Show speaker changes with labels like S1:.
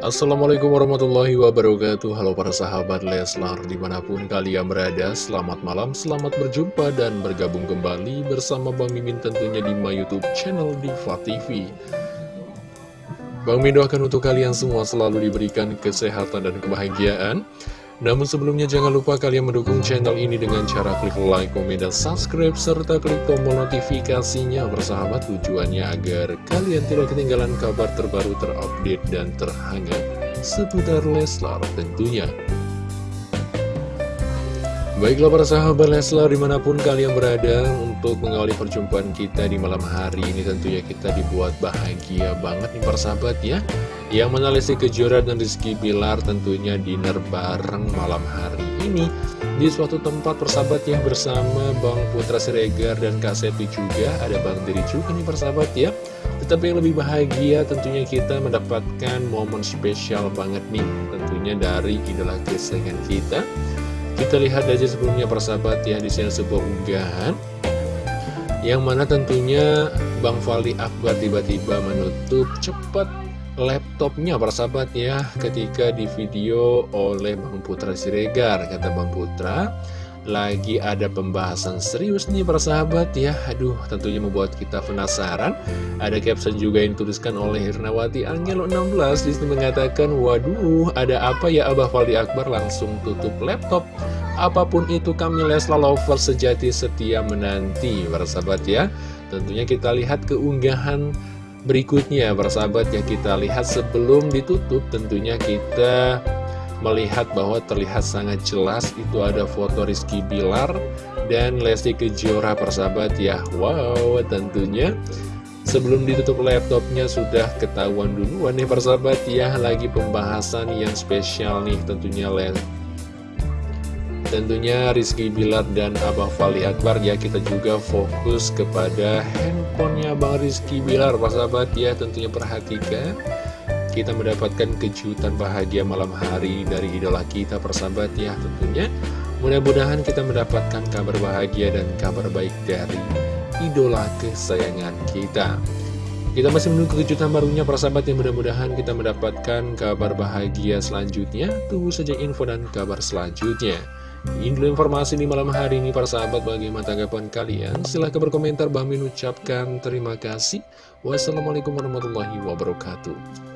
S1: Assalamualaikum warahmatullahi wabarakatuh. Halo para sahabat Leslar Di mana pun kalian berada Selamat malam, selamat berjumpa dan bergabung kembali Bersama Bang Mimin tentunya di my youtube channel Diva TV Bang Mimin doakan untuk kalian semua selalu diberikan kesehatan dan kebahagiaan namun sebelumnya jangan lupa kalian mendukung channel ini dengan cara klik like, komen, dan subscribe, serta klik tombol notifikasinya bersahabat tujuannya agar kalian tidak ketinggalan kabar terbaru terupdate dan terhangat seputar Leslar tentunya. Baiklah para sahabat Leslar di mana pun kalian berada untuk mengawali perjumpaan kita di malam hari ini tentunya kita dibuat bahagia banget nih para sahabat ya. Yang mana Lesti Kejora dan Rizky Bilar tentunya dinner bareng malam hari ini. Di suatu tempat persahabat ya bersama Bang Putra Siregar dan Kak Sepi juga. Ada Bang Diri juga nih persahabat ya. Tetapi yang lebih bahagia tentunya kita mendapatkan momen spesial banget nih Tentunya dari idola kesayangan kita kita lihat aja sebelumnya persahabat ya di sini sebuah unggahan Yang mana tentunya Bang Fali Akbar tiba-tiba menutup cepat laptopnya persahabat ya Ketika di video oleh Bang Putra Siregar Kata Bang Putra lagi ada pembahasan serius nih persahabat ya. Aduh tentunya membuat kita penasaran. Ada caption juga yang dituliskan oleh Hirnawati Angelo 16 Di sini mengatakan Waduh ada apa ya Abah Faldi Akbar? Langsung tutup laptop. Apa pun itu kami Lesla Lover sejati setia menanti persahabat ya. Tentunya kita lihat keunggahan berikutnya persahabat ya. Kita lihat sebelum ditutup tentunya kita melihat bahwa terlihat sangat jelas itu ada foto Rizky Bilar dan Lesti Kejora persahabat ya. Wow tentunya. Sebelum ditutup laptopnya sudah ketahuan duluan nih persahabat ya Lagi pembahasan yang spesial nih tentunya Tentunya Rizky Bilar dan Abang Fali Akbar ya kita juga fokus kepada handphonenya Bang Rizky Bilar persahabat ya tentunya perhatikan kita mendapatkan kejutan bahagia malam hari dari idola kita persahabat ya tentunya. Mudah-mudahan kita mendapatkan kabar bahagia dan kabar baik dari idola kesayangan kita. Kita masih menunggu kejutan barunya persahabat yang mudah-mudahan kita mendapatkan kabar bahagia selanjutnya. Tunggu saja info dan kabar selanjutnya. Ini informasi di malam hari ini para sahabat bagaimana tanggapan kalian? Silahkan berkomentar. Bang ucapkan terima kasih. Wassalamualaikum warahmatullahi wabarakatuh